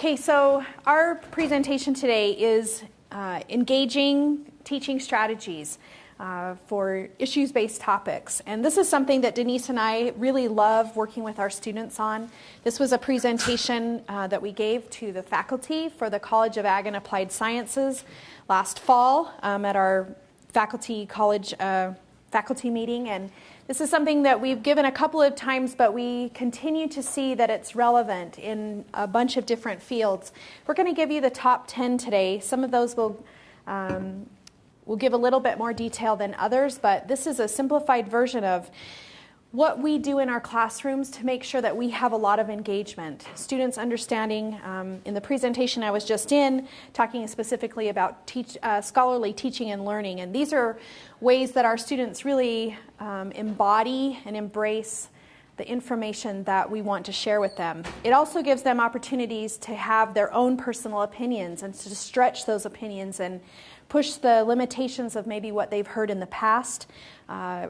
Okay, so our presentation today is uh, engaging teaching strategies uh, for issues based topics. And this is something that Denise and I really love working with our students on. This was a presentation uh, that we gave to the faculty for the College of Ag and Applied Sciences last fall um, at our faculty college uh, faculty meeting. And this is something that we've given a couple of times, but we continue to see that it's relevant in a bunch of different fields. We're going to give you the top 10 today. Some of those will um, We'll give a little bit more detail than others, but this is a simplified version of what we do in our classrooms to make sure that we have a lot of engagement. Students understanding, um, in the presentation I was just in, talking specifically about teach, uh, scholarly teaching and learning. And these are ways that our students really um, embody and embrace the information that we want to share with them. It also gives them opportunities to have their own personal opinions and to stretch those opinions and push the limitations of maybe what they've heard in the past, uh,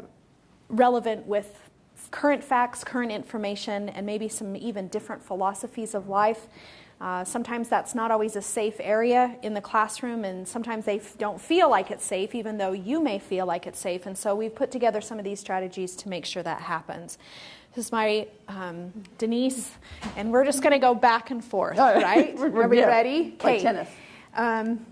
relevant with current facts, current information, and maybe some even different philosophies of life. Uh, sometimes that's not always a safe area in the classroom, and sometimes they f- don't feel like it's safe, even though you may feel like it's safe. And so we've put together some of these strategies to make sure that happens. This is my um, Denise, and we're just going to go back and forth, right? we're, we yeah, ready? Like tennis. Um,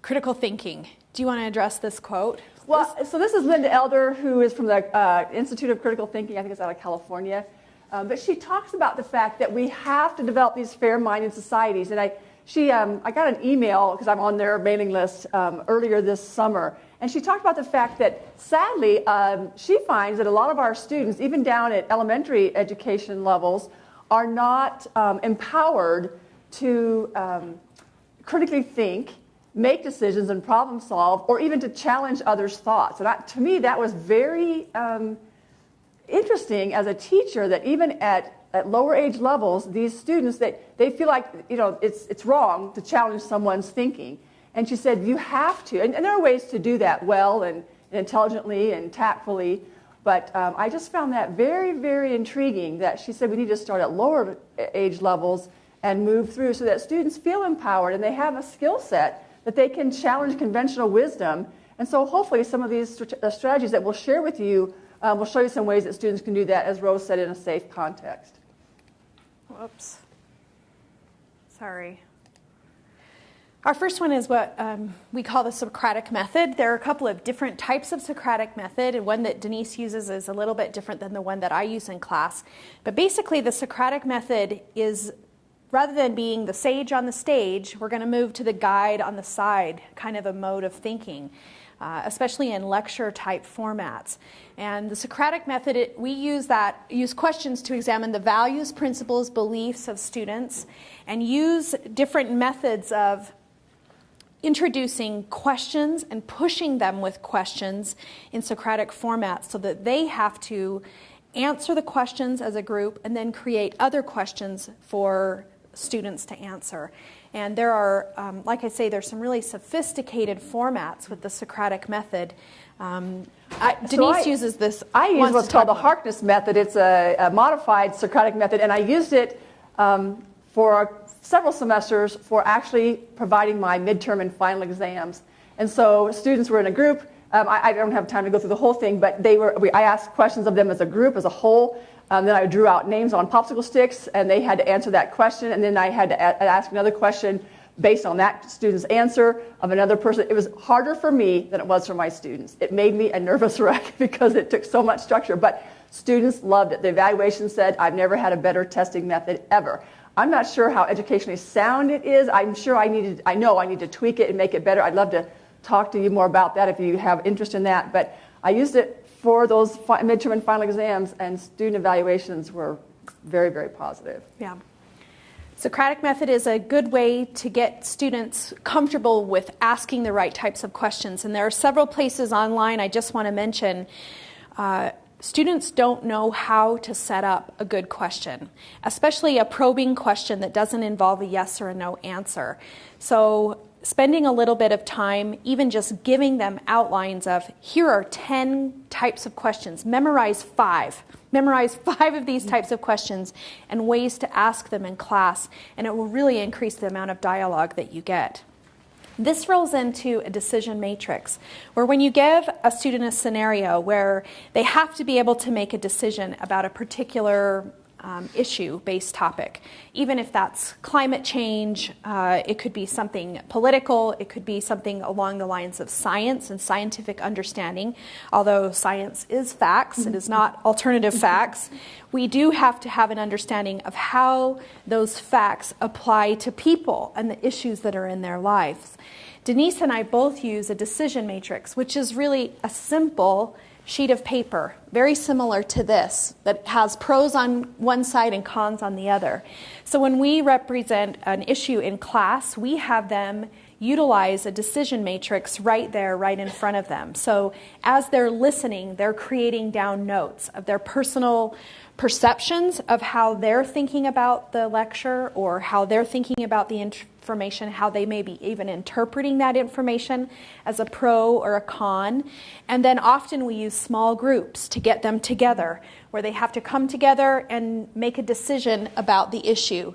critical thinking. Do you want to address this quote? Well, so this is Linda Elder, who is from the uh, Institute of Critical Thinking. I think it's out of California. Um, but she talks about the fact that we have to develop these fair-minded societies. And I, she, um, I got an email because I'm on their mailing list um, earlier this summer, and she talked about the fact that sadly um, she finds that a lot of our students, even down at elementary education levels, are not um, empowered to um, critically think make decisions and problem solve, or even to challenge others' thoughts. And to me, that was very um, interesting as a teacher that even at, at lower age levels, these students, that they feel like you know, it's, it's wrong to challenge someone's thinking. And she said, you have to. And, and there are ways to do that well and, and intelligently and tactfully. But um, I just found that very, very intriguing that she said we need to start at lower age levels and move through so that students feel empowered and they have a skill set that they can challenge conventional wisdom. And so hopefully some of these uh, strategies that we'll share with you um, will show you some ways that students can do that, as Rose said, in a safe context. Whoops. Sorry. Our first one is what um, we call the Socratic method. There are a couple of different types of Socratic method, and one that Denise uses is a little bit different than the one that I use in class. But basically, the Socratic method is rather than being the sage on the stage, we're going to move to the guide on the side kind of a mode of thinking, uh, especially in lecture type formats. And the Socratic method, it, we use that, use questions to examine the values, principles, beliefs of students, and use different methods of introducing questions and pushing them with questions in Socratic formats so that they have to answer the questions as a group and then create other questions for students to answer. And there are, um, like I say, there's some really sophisticated formats with the Socratic method. Um, I, Denise so I, uses this. I use what's called the Harkness method. It's a, a, modified Socratic method, and I used it um, for several semesters for actually providing my midterm and final exams. And so students were in a group. Um, I, I, don't have time to go through the whole thing, but they were. We, I asked questions of them as a group, as a whole, um, then I drew out names on popsicle sticks, and they had to answer that question. And then I had to a- ask another question based on that student's answer of another person. It was harder for me than it was for my students. It made me a nervous wreck because it took so much structure. But students loved it. The evaluation said, I've never had a better testing method ever. I'm not sure how educationally sound it is. I'm sure I needed, I know I need to tweak it and make it better. I'd love to talk to you more about that if you have interest in that. But I used it for those midterm and final exams, and student evaluations were very, very positive. Yeah. Socratic method is a good way to get students comfortable with asking the right types of questions. And there are several places online I just want to mention. Uh, students don't know how to set up a good question, especially a probing question that doesn't involve a yes or a no answer. So spending a little bit of time, even just giving them outlines of here are 10 types of questions, memorize five, Memorize five of these types of questions and ways to ask them in class, and it will really increase the amount of dialogue that you get. This rolls into a decision matrix where when you give a student a scenario where they have to be able to make a decision about a particular um, issue based topic. Even if that's climate change, uh, it could be something political, it could be something along the lines of science and scientific understanding. Although science is facts, it is not alternative facts. We do have to have an understanding of how those facts apply to people and the issues that are in their lives. Denise and I both use a decision matrix, which is really a simple sheet of paper, very similar to this, that has pros on one side and cons on the other. So when we represent an issue in class, we have them utilize a decision matrix right there, right in front of them. So as they're listening, they're creating down notes of their personal perceptions of how they're thinking about the lecture or how they're thinking about the information, how they may be even interpreting that information as a pro or a con. And then often we use small groups to get them together where they have to come together and make a decision about the issue.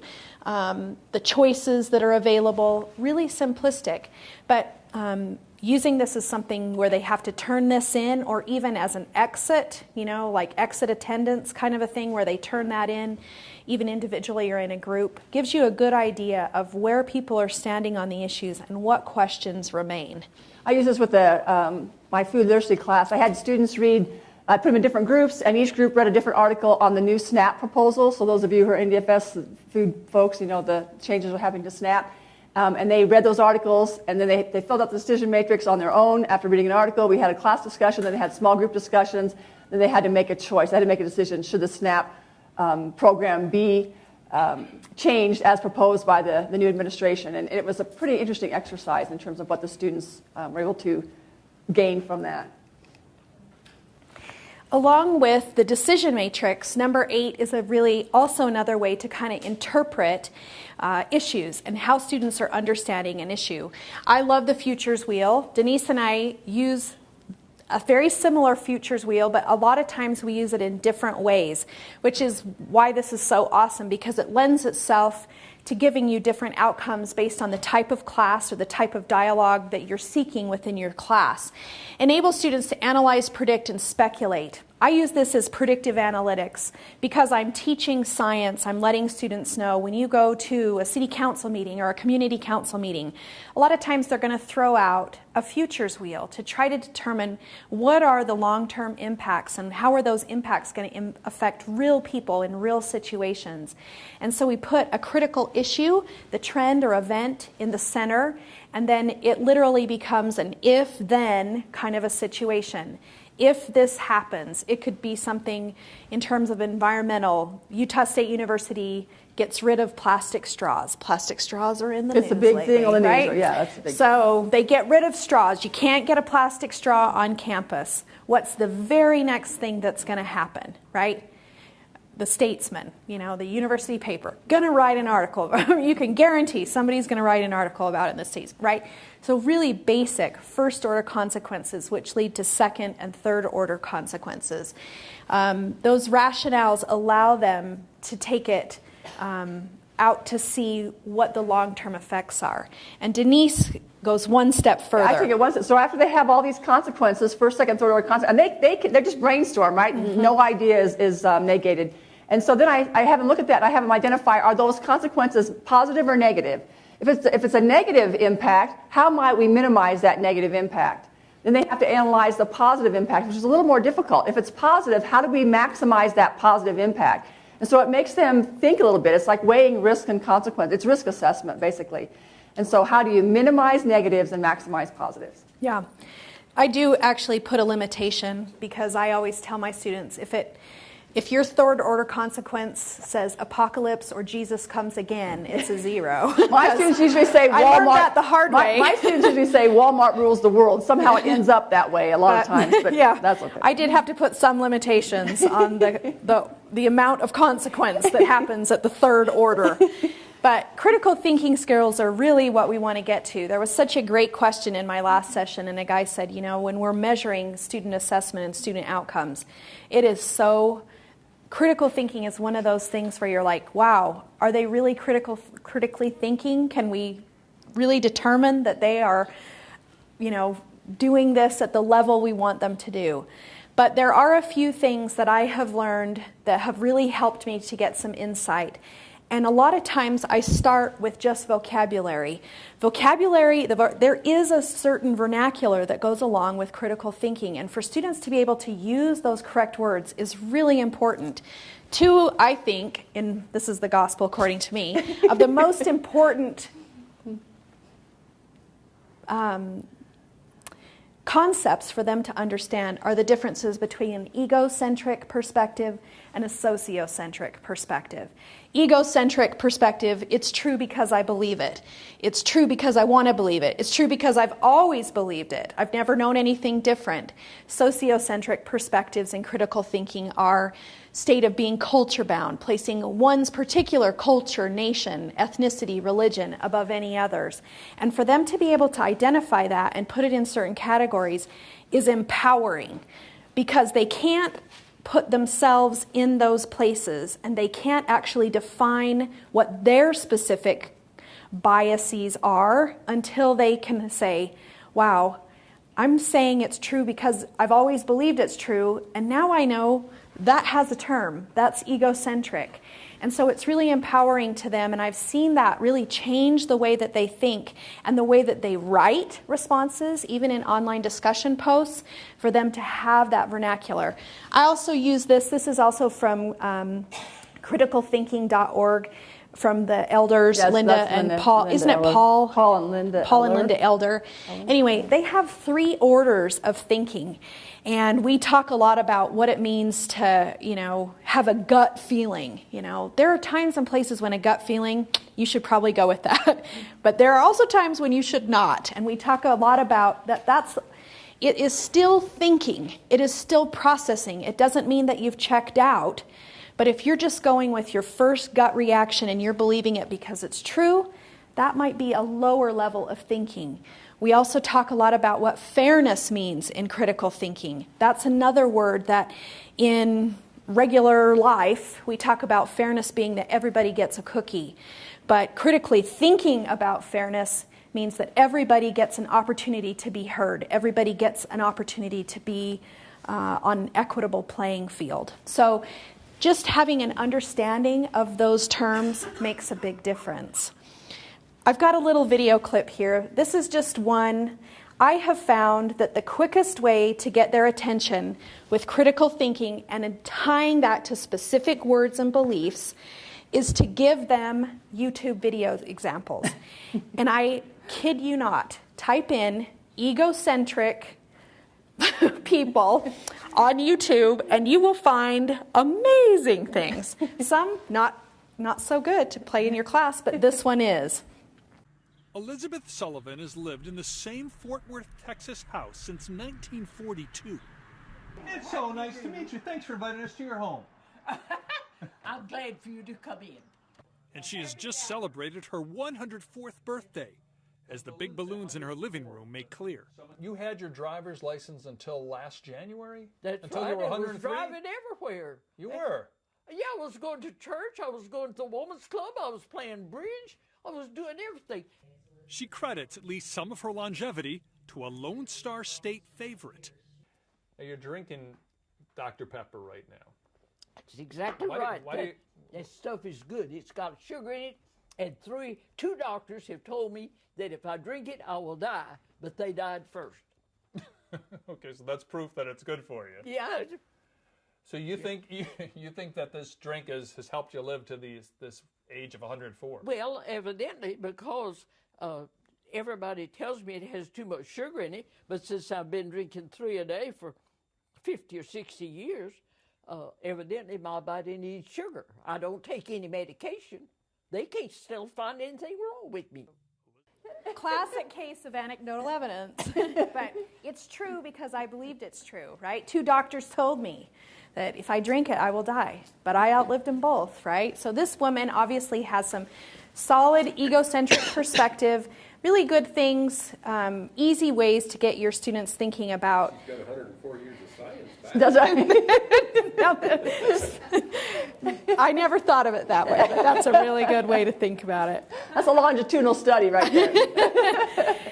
Um, the choices that are available, really simplistic. But um, using this as something where they have to turn this in or even as an exit, you know, like exit attendance kind of a thing where they turn that in, even individually or in a group, gives you a good idea of where people are standing on the issues and what questions remain. I use this with the, um, my food literacy class. I had students read, I put them in different groups, and each group read a different article on the new SNAP proposal. So, those of you who are NDFS food folks, you know the changes are happening to SNAP. Um, and they read those articles, and then they, they filled out the decision matrix on their own after reading an article. We had a class discussion, then they had small group discussions, then they had to make a choice. They had to make a decision should the SNAP um, program be um, changed as proposed by the, the new administration? And it was a pretty interesting exercise in terms of what the students um, were able to gain from that. Along with the decision matrix, number eight is a really also another way to kind of interpret uh, issues and how students are understanding an issue. I love the futures wheel. Denise and I use a very similar futures wheel, but a lot of times we use it in different ways, which is why this is so awesome because it lends itself to giving you different outcomes based on the type of class or the type of dialogue that you're seeking within your class. Enable students to analyze, predict, and speculate. I use this as predictive analytics because I'm teaching science. I'm letting students know when you go to a city council meeting or a community council meeting, a lot of times they're going to throw out a futures wheel to try to determine what are the long term impacts and how are those impacts going to affect real people in real situations. And so we put a critical issue, the trend or event, in the center, and then it literally becomes an if then kind of a situation if this happens, it could be something in terms of environmental. Utah State University gets rid of plastic straws. Plastic straws are in the it's news. It's a big lately, thing on the news. right? Yeah, that's a big So they get rid of straws. You can't get a plastic straw on campus. What's the very next thing that's going to happen, right? The statesman, you know, the university paper, going to write an article. you can guarantee somebody's going to write an article about it in the states, right? So, really basic first order consequences, which lead to second and third order consequences. Um, those rationales allow them to take it um, out to see what the long term effects are. And Denise goes one step further. I take it step. So after they have all these consequences, first, second, third order consequences, and they, they, they're just brainstorm, right? Mm-hmm. No idea is, is um, negated. And so then I, I have them look at that. I have them identify are those consequences positive or negative? If it's, if it's a negative impact, how might we minimize that negative impact? Then they have to analyze the positive impact, which is a little more difficult. If it's positive, how do we maximize that positive impact? And so it makes them think a little bit. It's like weighing risk and consequence. It's risk assessment, basically. And so, how do you minimize negatives and maximize positives? Yeah. I do actually put a limitation because I always tell my students if it if your third order consequence says apocalypse or Jesus comes again, it's a zero. my students usually say Walmart. I learned that the hard my, way. my students usually say Walmart rules the world. Somehow it ends up that way a lot but, of times, but yeah, that's okay. I did have to put some limitations on the, the, the amount of consequence that happens at the third order. But critical thinking skills are really what we want to get to. There was such a great question in my last session, and a guy said, you know, when we're measuring student assessment and student outcomes, it is so critical thinking is one of those things where you're like, wow, are they really critical, critically thinking? Can we really determine that they are, you know, doing this at the level we want them to do? But there are a few things that I have learned that have really helped me to get some insight. And a lot of times I start with just vocabulary. Vocabulary, the, there is a certain vernacular that goes along with critical thinking. And for students to be able to use those correct words is really important. Two, I think, and this is the gospel according to me, of the most important um, concepts for them to understand are the differences between an egocentric perspective and a sociocentric perspective. Egocentric perspective, it's true because I believe it. It's true because I want to believe it. It's true because I've always believed it. I've never known anything different. Sociocentric perspectives and critical thinking are state of being culture bound, placing one's particular culture, nation, ethnicity, religion above any others. And for them to be able to identify that and put it in certain categories is empowering because they can't put themselves in those places and they can't actually define what their specific biases are until they can say, wow, I'm saying it's true because I've always believed it's true, and now I know that has a term. That's egocentric. And so it's really empowering to them, and I've seen that really change the way that they think and the way that they write responses, even in online discussion posts, for them to have that vernacular. I also use this, this is also from um, criticalthinking.org from the elders, Yes, Linda and Linda- Paul. Linda Isn't it. Paul? Paul and Linda Paul and Linda Elder. Anyway, they have three orders of thinking. And we talk a lot about what it means to, you know, have a gut feeling. You know, there are times and places when a gut feeling, you should probably go with that. But there are also times when you should not. And we talk a lot about that that's it is still thinking. It is still processing. It doesn't mean that you've checked out. But if you're just going with your first gut reaction and you're believing it because it's true, that might be a lower level of thinking. We also talk a lot about what fairness means in critical thinking. That's another word that in regular life we talk about fairness being that everybody gets a cookie. But critically thinking about fairness means that everybody gets an opportunity to be heard, everybody gets an opportunity to be uh, on an equitable playing field. So just having an understanding of those terms makes a big difference. I've got a little video clip here. This is just one. I have found that the quickest way to get their attention with critical thinking and in tying that to specific words and beliefs is to give them YouTube video examples. and I kid you not, type in egocentric people on YouTube and you will find amazing things. Some not not so good to play in your class, but this one is. Elizabeth Sullivan has lived in the same Fort Worth, Texas house since 1942. It's so nice to meet you. Thanks for inviting us to your home. I'm glad for you to come in. And she has just celebrated her 104th birthday, as the big balloons in her living room make clear. You had your driver's license until last January? That's until right. you were 103? I was driving everywhere. You were. Yeah, I was going to church. I was going to the woman's club. I was playing bridge. I was doing everything. She credits at least some of her longevity to a Lone Star State favorite. Now, You're drinking Dr. Pepper right now. That's exactly Why do- right. why do that, you- that stuff is good. It's got sugar in it, and three, two doctors have told me that if I drink it, I will die. But they died first. Okay, so that's proof that it's good for you. Yeah, So you think you, you think that this drink has, has helped you live to these this age of 104? Well, evidently, because uh, everybody tells me it has too much sugar in it, but since I've been drinking three a day for 50 or 60 years, uh, evidently my body needs sugar. I don't take any medication. They can't still find anything wrong with me. classic case of anecdotal evidence. but it's true because I believed it's true, right? Two doctors told me that if I drink it, I will die. But I outlived them both, right? So this woman obviously has some solid egocentric perspective, really good things, um, easy ways to get your students thinking about Got 104 years of Does I never thought of it that way, but that's a really good way to think about it. That's a longitudinal study right there.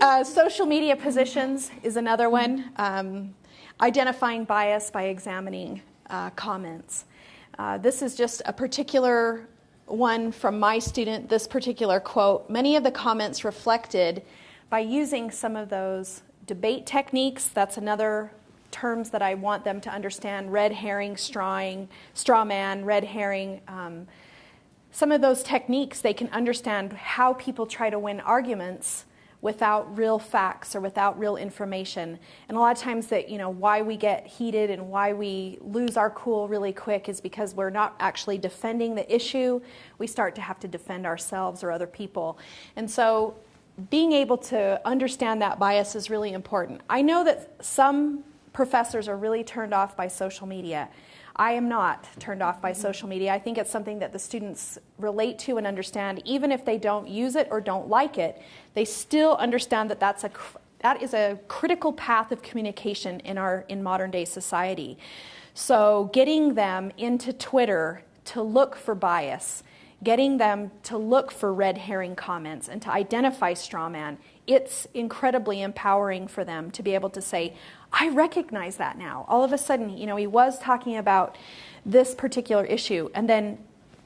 Uh, social media positions is another one. Um, identifying bias by examining uh, comments. Uh, this is just a particular one from my student, this particular quote. Many of the comments reflected by using some of those debate techniques. That's another terms that I want them to understand red herring, strawing, straw man, red herring. Um, some of those techniques, they can understand how people try to win arguments without real facts or without real information. And a lot of times that, you know, why we get heated and why we lose our cool really quick is because we're not actually defending the issue. We start to have to defend ourselves or other people. And so being able to understand that bias is really important. I know that some professors are really turned off by social media. I am not turned off by social media. I think it's something that the students relate to and understand. Even if they don't use it or don't like it, they still understand that that's a, that is a critical path of communication in, our, in modern day society. So, getting them into Twitter to look for bias, getting them to look for red herring comments and to identify straw man, it's incredibly empowering for them to be able to say, I recognize that now. All of a sudden, you know, he was talking about this particular issue, and then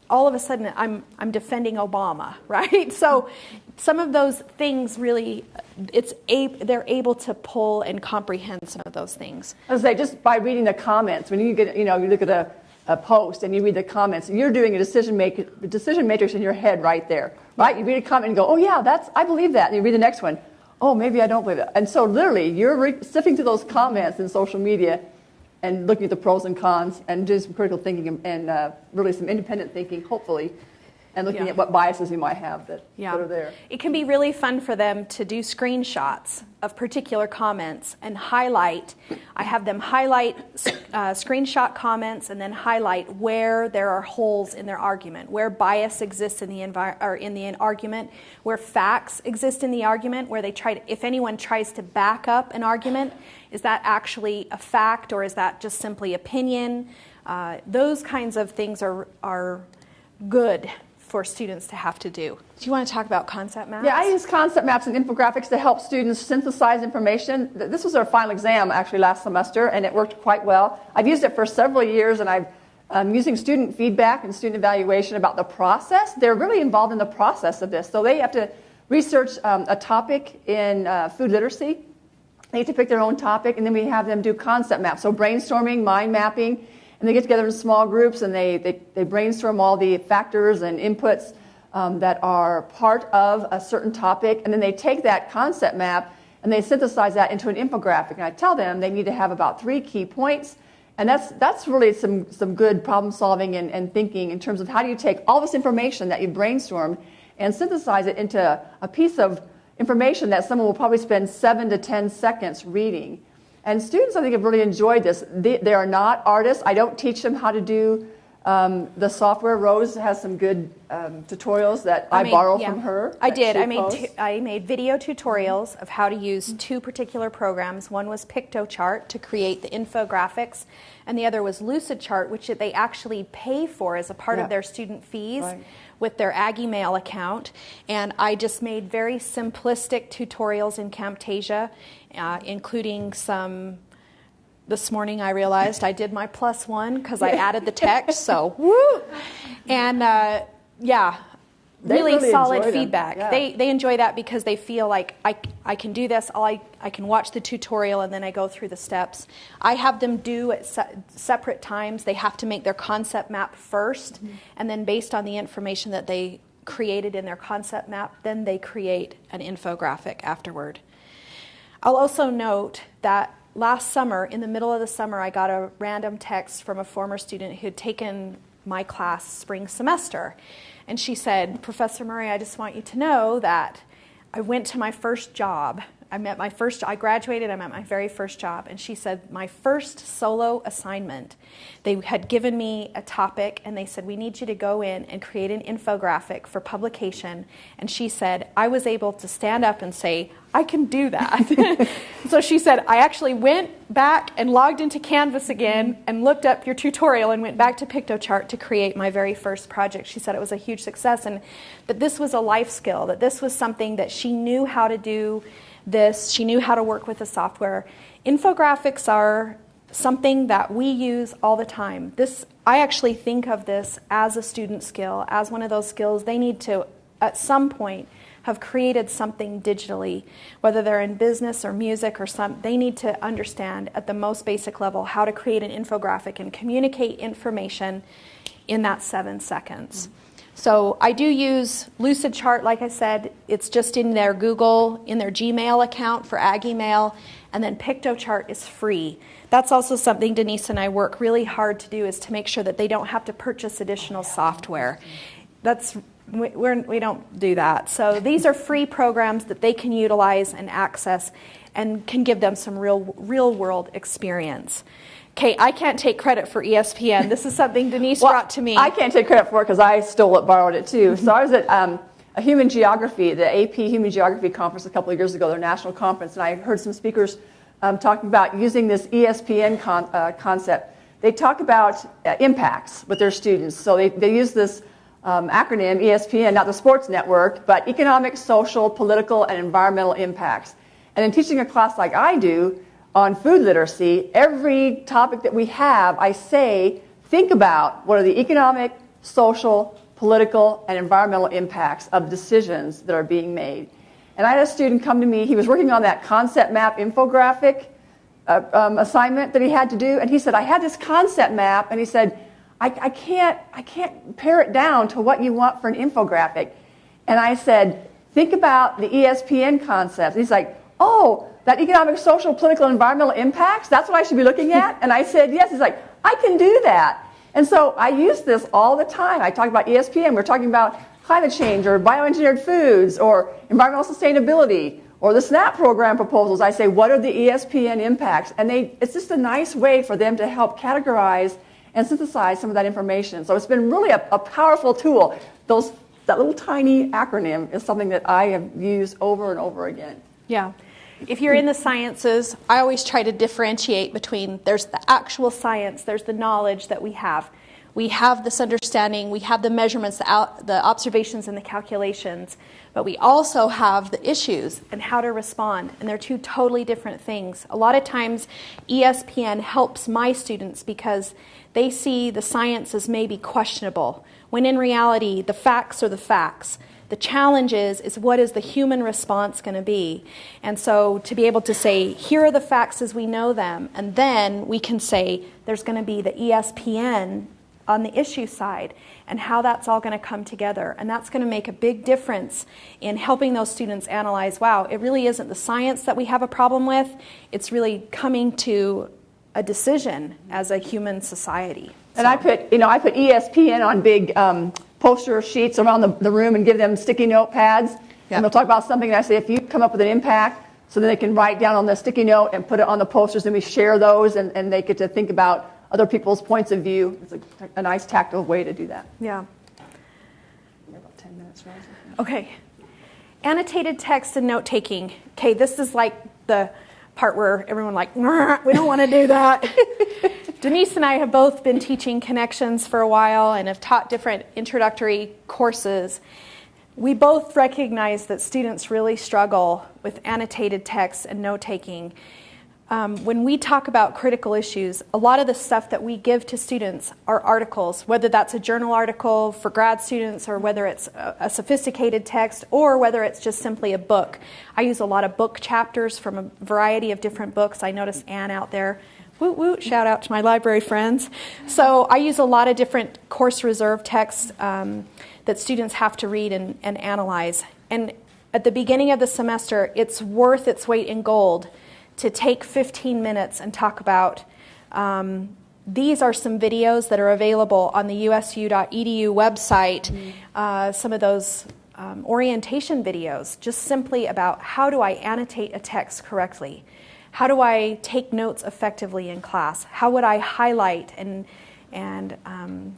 all of a sudden I'm, I'm defending Obama, right? So some of those things really, it's a, they're able to pull and comprehend some of those things. I was say, just by reading the comments, when you get, you know, you look at a, a post and you read the comments, you're doing a decision make, decision matrix in your head right there, right? You read a comment and go, oh yeah, that's, I believe that. And you read the next one, oh, maybe I don't believe it. And so literally, you're re- sifting through those comments in social media and looking at the pros and cons and doing some critical thinking and, and uh, really some independent thinking, hopefully, and looking Yeah. at what biases you might have that, that are there. It can be really fun for them to do screenshots of particular comments and highlight. I have them highlight uh, screenshot comments and then highlight where there are holes in their argument, where bias exists in the envi- or in the argument, where facts exist in the argument, where they try to, if anyone tries to back up an argument, is that actually a fact or is that just simply opinion? Uh, those kinds of things are are good for students to have to do. Do you want to talk about concept maps? Yeah, I use concept maps and infographics to help students synthesize information. This was our final exam actually last semester, and it worked quite well. I've used it for several years, and I've um, using student feedback and student evaluation about the process. They're really involved in the process of this, so they have to research um, a topic in uh, food literacy. They get to pick their own topic, and then we have them do concept maps. So brainstorming, mind mapping, and they get together in small groups and they, they, they brainstorm all the factors and inputs um, that are part of a certain topic, and then they take that concept map and they synthesize that into an infographic. And I tell them they need to have about three key points, and that's, that's really some, some good problem solving and, and thinking in terms of how do you take all this information that you brainstormed and synthesize it into a piece of information that someone will probably spend seven to ten seconds reading. And students, I think, have really enjoyed this. They, they are not artists. I don't teach them how to do um, the software. Rose has some good um, tutorials that I, made- borrow yeah. from her. I did. I made two, I made video tutorials of how to use two particular programs. One was Piktochart to create the infographics, and the other was LucidChart, which they actually pay for as a part Yeah. of their student fees. Right. With their Aggie Mail account, and I just made very simplistic tutorials in Camtasia, uh, including some this morning I realized I did my plus one because I added the text. So woo, and uh, yeah, really, really solid feedback. Yeah. They they enjoy that because they feel like I I can do this. All I I can watch the tutorial and then I go through the steps. I have them do at se- separate times. They have to make their concept map 1st Mm-hmm. and then based on the information that they created in their concept map, then they create an infographic afterward. I'll also note that last summer, in the middle of the summer, I got a random text from a former student who had taken my class spring semester. And she said, Professor Murray, I just want you to know that I went to my first job I'm at my first, I graduated, I'm at my very first job. And she said, my first solo assignment, they had given me a topic and they said, we need you to go in and create an infographic for publication. And she said, I was able to stand up and say, I can do that. so she said, I actually went back and logged into Canvas again and looked up your tutorial and went back to Piktochart to create my very first project. She said it was a huge success and that this was a life skill, that this was something that she knew how to do this, she knew how to work with the software. Infographics are something that we use all the time. This I actually think of this as a student skill, as one of those skills they need to at some point have created something digitally, whether they're in business or music or some, they need to understand at the most basic level how to create an infographic and communicate information in that seven seconds. So I do use Lucidchart, like I said, it's just in their Google, in their Gmail account for AggiMail, and then Piktochart is free. That's also something Denise and I work really hard to do is to make sure that they don't have to purchase additional software. That's we, we're, we don't do that. So these are free programs that they can utilize and access and can give them some real, real world experience. Okay, I can't take credit for ESPN. This is something Denise well, brought to me. I can't take credit for it because I stole it, borrowed it too. So I was at um, a human geography, the AP Human Geography Conference a couple of years ago, their national conference, and I heard some speakers um, talking about using this ESPN con- uh, concept. They talk about uh, impacts with their students. So they, they use this um, acronym, ESPN, not the sports network, but economic, social, political, and environmental impacts. And in teaching a class like I do on food literacy, every topic that we have, I say, think about what are the economic, social, political, and environmental impacts of decisions that are being made. And I had a student come to me, he was working on that concept map infographic uh, um, assignment that he had to do, and he said, I had this concept map, and he said, I, I, can't, I can't pare it down to what you want for an infographic. And I said, think about the ESPN concept. he's like, oh, that economic, social, political, environmental impacts, that's what I should be looking at? And I said, yes. He's like, I can do that. And so I use this all the time. I talk about ESPN, we're talking about climate change or bioengineered foods or environmental sustainability or the SNAP program proposals. I say, what are the ESPN impacts? And they, it's just a nice way for them to help categorize and synthesize some of that information. So it's been really a, a powerful tool. Those, that little tiny acronym is something that I have used over and over again. Yeah. If you're in the sciences, I always try to differentiate between there's the actual science, there's the knowledge that we have. We have this understanding, we have the measurements, the, out, the observations, and the calculations, but we also have the issues and how to respond, and they're two totally different things. A lot of times, ESPN helps my students because they see the science as maybe questionable, when in reality, the facts are the facts. The challenge is, is what is the human response going to be? And so to be able to say, here are the facts as we know them, and then we can say there's going to be the ESPN on the issue side and how that's all going to come together. And that's going to make a big difference in helping those students analyze wow, it really isn't the science that we have a problem with, it's really coming to a decision as a human society. And so. I put, you know, I put ESPN on big um, poster sheets around the, the, room and give them sticky note pads. Yep. And they'll talk about something, and I say, if you come up with an impact, so then they can write down on the sticky note and put it on the posters, and we share those, and, and they get to think about other people's points of view. It's a, a nice tactile way to do that. Yeah. About 10 minutes, right? Okay. Annotated text and note taking. Okay, this is like the part where everyone like we don't want to do that. Denise and i have both been teaching connections for a while and have taught different introductory courses. We both recognize that students really struggle with annotated texts and note taking um, when we talk about critical issues, a lot of the stuff that we give to students are articles, whether that's a journal article for grad students or whether it's a, a sophisticated text or whether it's just simply a book. I use a lot of book chapters from a variety of different books. I notice Anne out there. Woot woot, shout out to my library friends. So I use a lot of different course reserve texts um, that students have to read and, and analyze. And at the beginning of the semester, it's worth its weight in gold to take 15 minutes and talk about. Um, these are some videos that are available on the usu.edu website. Mm-hmm. Uh, some of those um, orientation videos just simply about how do I annotate a text correctly? How do I take notes effectively in class? How would I highlight and, and um,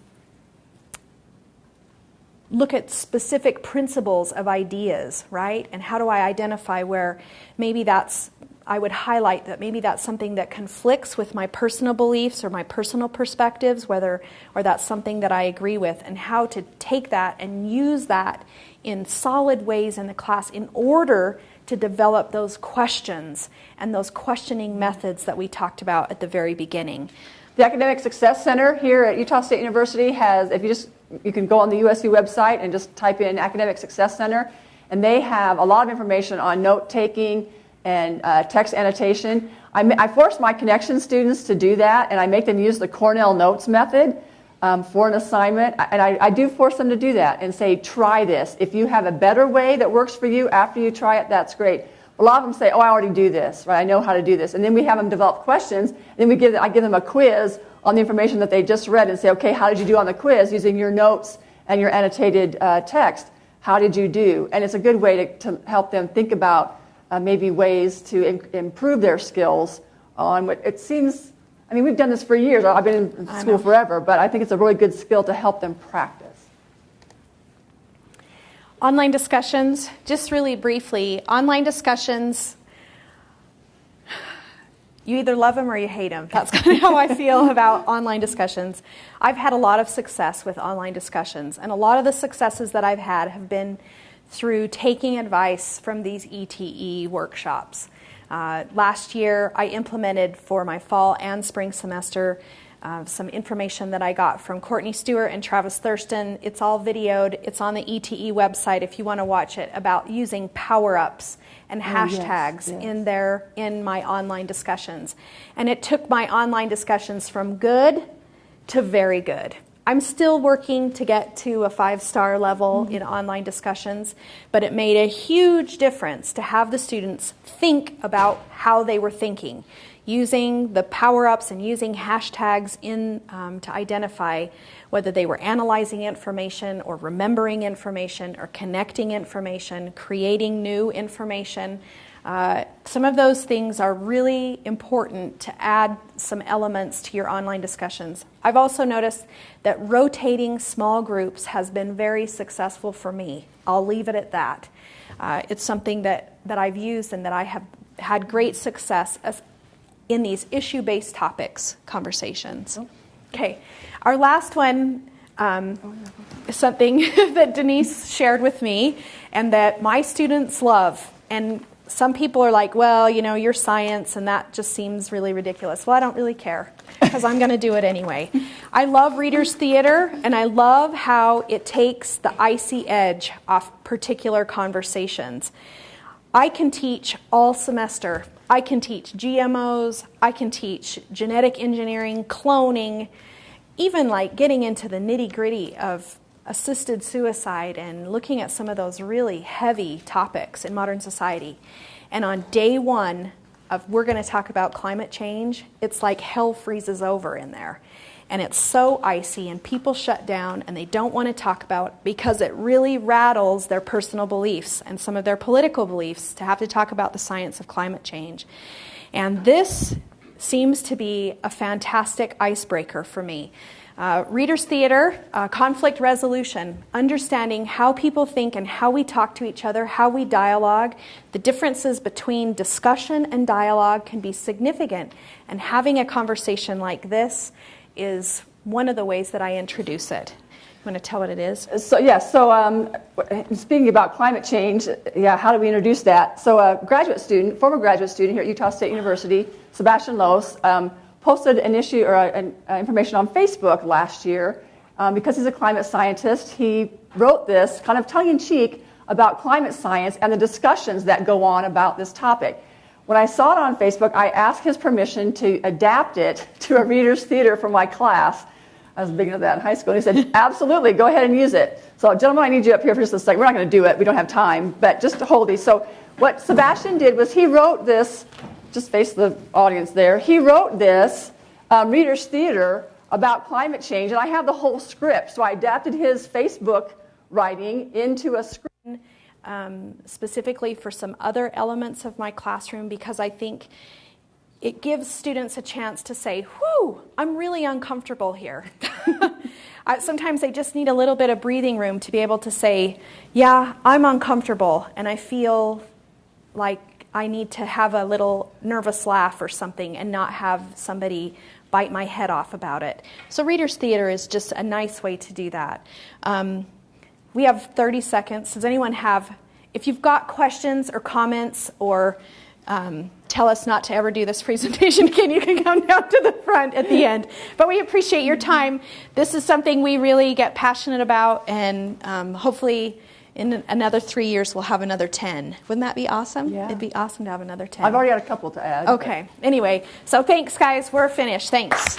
look at specific principles of ideas, right? And how do I identify where maybe that's, I would highlight that maybe that's something that conflicts with my personal beliefs or my personal perspectives, whether, or that's something that I agree with, and how to take that and use that in solid ways in the class in order to develop those questions and those questioning methods that we talked about at the very beginning. The Academic Success Center here at Utah State University has, if you just, you can go on the USU website and just type in Academic Success Center, and they have a lot of information on note taking and uh, text annotation. I, I force my connection students to do that, and I make them use the Cornell Notes method um, for an assignment. And I, I, do force them to do that and say, try this. If you have a better way that works for you after you try it, that's great. A lot of them say, oh, I already do this, right? I know how to do this. And then we have them develop questions. And then we give, I give them a quiz on the information that they just read and say, okay, how did you do on the quiz using your notes and your annotated uh, text? How did you do? And it's a good way to, to help them think about uh, maybe ways to in, improve their skills on what it seems I mean, we've done this for years. I've been in school forever, but I think it's a really good skill to help them practice. Online discussions, just really briefly, online discussions, you either love them or you hate them. That's kind of how I feel about online discussions. I've had a lot of success with online discussions, and a lot of the successes that I've had have been through taking advice from these ETE workshops. Uh, last year, I implemented for my fall and spring semester uh, some information that I got from Courtney Stewart and Travis Thurston. It's all videoed. It's on the ETE website if you want to watch it about using power ups and oh, hashtags yes, yes. in there in my online discussions. And it took my online discussions from good to very good. I'm still working to get to a five star level mm-hmm. in online discussions, but it made a huge difference to have the students think about how they were thinking, using the power ups and using hashtags in um, to identify whether they were analyzing information or remembering information or connecting information, creating new information. Uh, some of those things are really important to add some elements to your online discussions. I've also noticed that rotating small groups has been very successful for me. I'll leave it at that. Uh, it's something that, that I've used and that I have had great success in these issue based topics conversations. Okay, our last one um, is something that Denise shared with me and that my students love. And some people are like, well, you know, you're science and that just seems really ridiculous. Well, I don't really care because I'm going to do it anyway. I love readers' theater and I love how it takes the icy edge off particular conversations. I can teach all semester. I can teach GMOs, I can teach genetic engineering, cloning, even like getting into the nitty gritty of assisted suicide and looking at some of those really heavy topics in modern society. And on day one of we're going to talk about climate change, it's like hell freezes over in there. And it's so icy, and people shut down and they don't want to talk about because it really rattles their personal beliefs and some of their political beliefs to have to talk about the science of climate change. And this seems to be a fantastic icebreaker for me uh, readers' theater, uh, conflict resolution, understanding how people think and how we talk to each other, how we dialogue. The differences between discussion and dialogue can be significant, and having a conversation like this is one of the ways that I introduce it. You want to tell what it is? So, yes, yeah, so um, speaking about climate change, yeah, how do we introduce that? So, a graduate student, former graduate student here at Utah State University, Sebastian Los, um, posted an issue or an, uh, information on Facebook last year. Um, because he's a climate scientist, he wrote this kind of tongue in cheek about climate science and the discussions that go on about this topic. When I saw it on Facebook, I asked his permission to adapt it to a reader's theater for my class. I was big into that in high school. And he said, Absolutely, go ahead and use it. So, gentlemen, I need you up here for just a second. We're not going to do it, we don't have time, but just to hold these. So, what Sebastian did was he wrote this just face the audience there. He wrote this um, Reader's Theater about climate change, and I have the whole script. So I adapted his Facebook writing into a script um, specifically for some other elements of my classroom because I think it gives students a chance to say, whew, I'm really uncomfortable here. Sometimes they just need a little bit of breathing room to be able to say, yeah, I'm uncomfortable and I feel like I need to have a little nervous laugh or something and not have somebody bite my head off about it. So, Reader's Theater is just a nice way to do that. Um, we have 30 seconds. Does anyone have, if you've got questions or comments or um, tell us not to ever do this presentation again, you can come down to the front at the end. But we appreciate your time. This is something we really get passionate about, and um, hopefully in another three years we'll have another 10. Wouldn't that be awesome? Yeah. It'd be awesome to have another 10. I've already got a couple to add. Okay. Anyway, so thanks, guys. We're finished. Thanks.